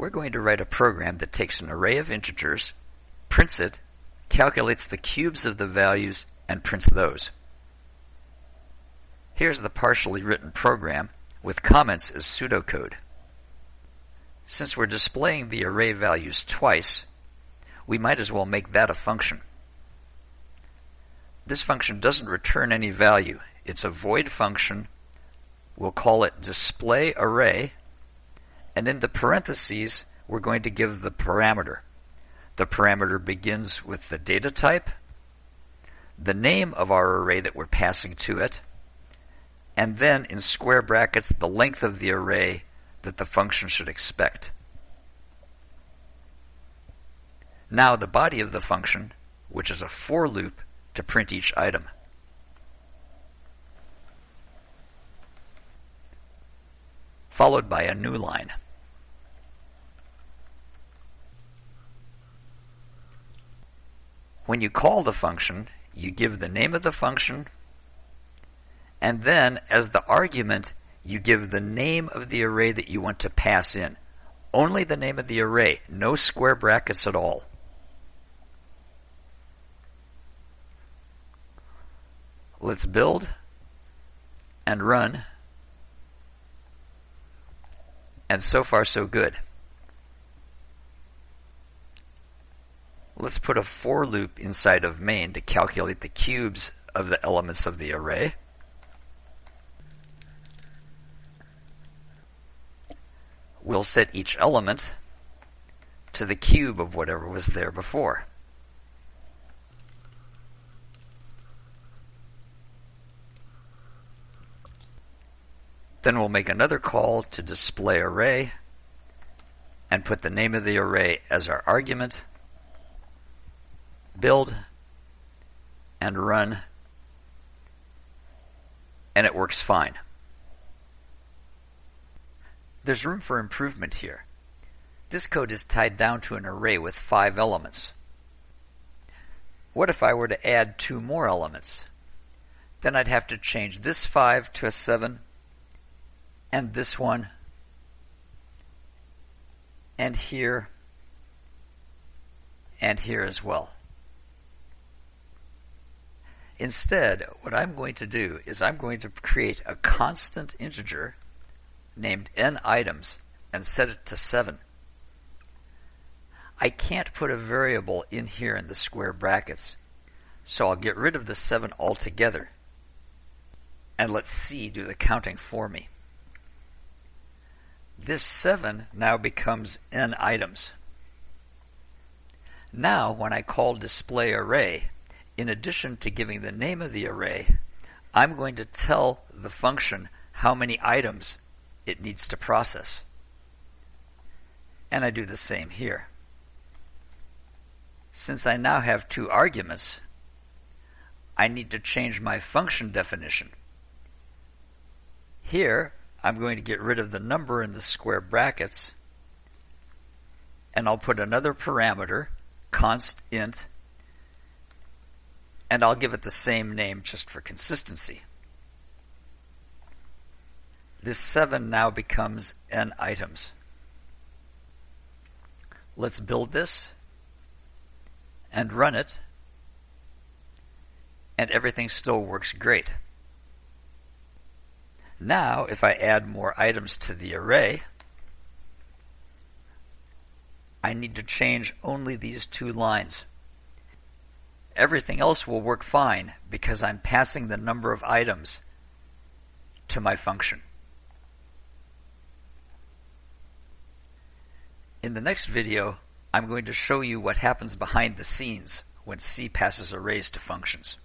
we're going to write a program that takes an array of integers, prints it, calculates the cubes of the values, and prints those. Here's the partially written program with comments as pseudocode. Since we're displaying the array values twice, we might as well make that a function. This function doesn't return any value. It's a void function. We'll call it display array and in the parentheses, we're going to give the parameter. The parameter begins with the data type, the name of our array that we're passing to it, and then in square brackets, the length of the array that the function should expect. Now the body of the function, which is a for loop to print each item. Followed by a new line. When you call the function, you give the name of the function, and then as the argument, you give the name of the array that you want to pass in. Only the name of the array, no square brackets at all. Let's build and run. And so far so good. Let's put a for loop inside of main to calculate the cubes of the elements of the array. We'll set each element to the cube of whatever was there before. Then we'll make another call to display array and put the name of the array as our argument build and run and it works fine. There's room for improvement here. This code is tied down to an array with five elements. What if I were to add two more elements? Then I'd have to change this 5 to a 7 and this one and here and here as well. Instead, what I'm going to do is I'm going to create a constant integer named n items and set it to 7. I can't put a variable in here in the square brackets, so I'll get rid of the 7 altogether and let C do the counting for me. This 7 now becomes n items. Now, when I call display array, in addition to giving the name of the array, I'm going to tell the function how many items it needs to process. And I do the same here. Since I now have two arguments, I need to change my function definition. Here, I'm going to get rid of the number in the square brackets, and I'll put another parameter, const int, and I'll give it the same name just for consistency. This 7 now becomes n items. Let's build this and run it, and everything still works great. Now, if I add more items to the array, I need to change only these two lines. Everything else will work fine because I'm passing the number of items to my function. In the next video, I'm going to show you what happens behind the scenes when C passes arrays to functions.